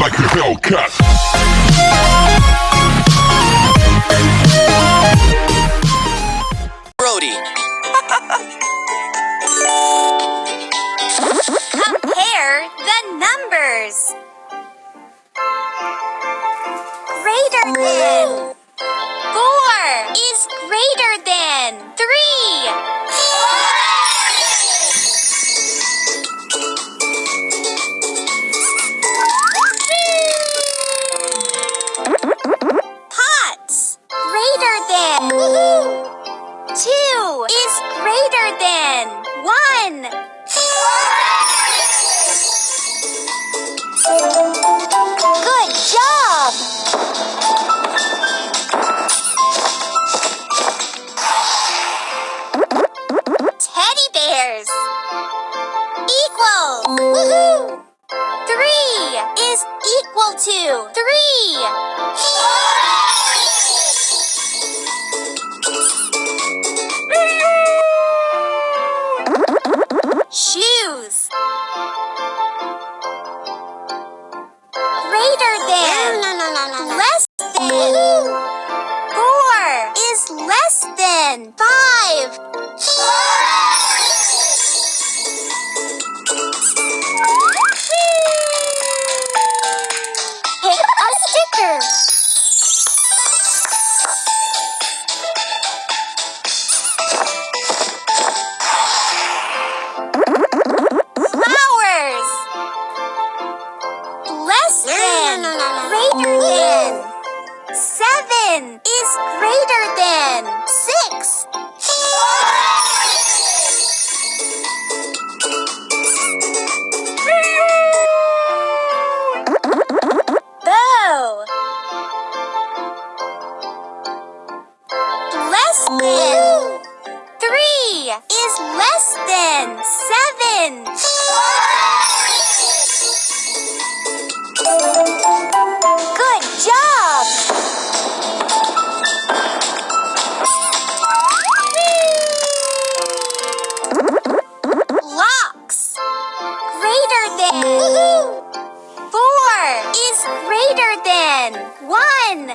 like a Hellcat. two, three. Shoes. Greater than. Less than. 7 is greater than 6.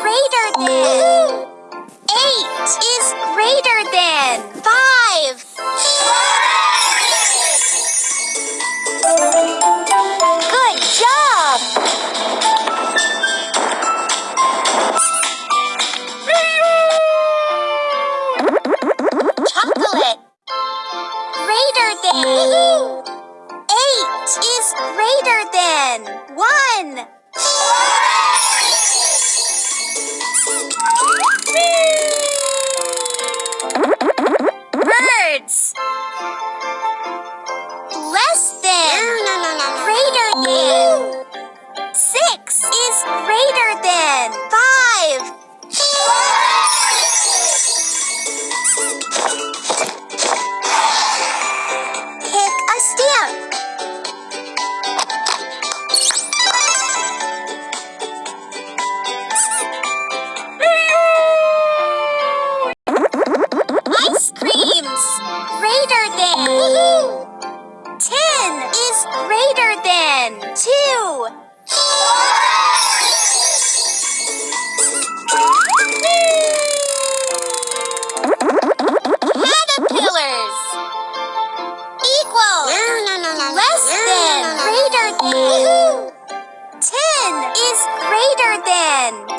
greater than. Eight is greater than. Five. Good job. Chocolate. Greater than. Eight is greater than. One. 10.